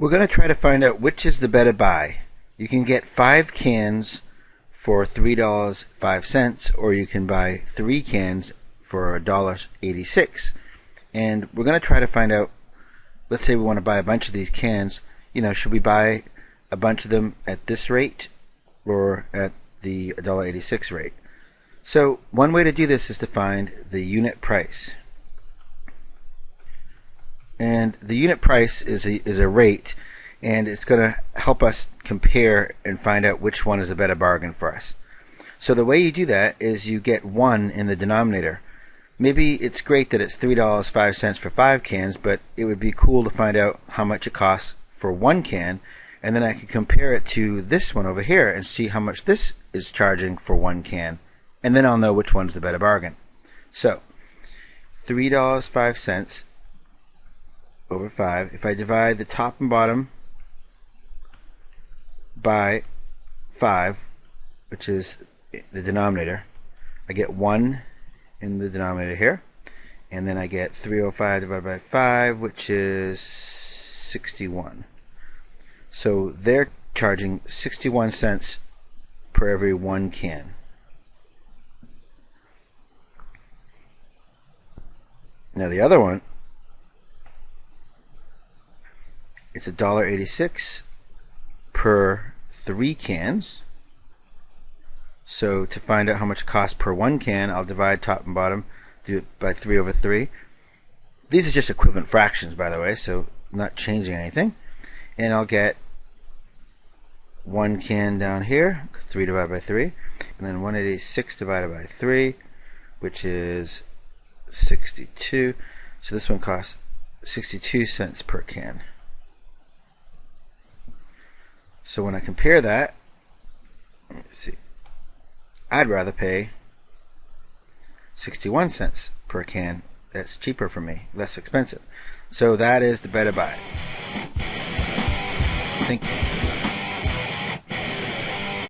We're going to try to find out which is the better buy. You can get five cans for $3.05 or you can buy three cans for $1.86. And we're going to try to find out, let's say we want to buy a bunch of these cans, you know, should we buy a bunch of them at this rate or at the $1.86 rate? So one way to do this is to find the unit price. And the unit price is a, is a rate and it's going to help us compare and find out which one is a better bargain for us. So the way you do that is you get 1 in the denominator. Maybe it's great that it's $3.05 for 5 cans, but it would be cool to find out how much it costs for 1 can, and then I can compare it to this one over here and see how much this is charging for 1 can, and then I'll know which one's the better bargain. So, $3.05 over 5. If I divide the top and bottom by 5, which is the denominator, I get 1 in the denominator here. And then I get 305 divided by 5, which is 61. So they're charging 61 cents per every one can. Now the other one, it's a dollar eighty-six per three cans. So to find out how much it costs per one can, I'll divide top and bottom, do it by 3 over 3. These are just equivalent fractions, by the way, so not changing anything. And I'll get one can down here, 3 divided by 3, and then 186 divided by 3, which is 62. So this one costs 62 cents per can. So when I compare that, see, I'd rather pay 61 cents per can. That's cheaper for me, less expensive. So that is the better buy. Thank you.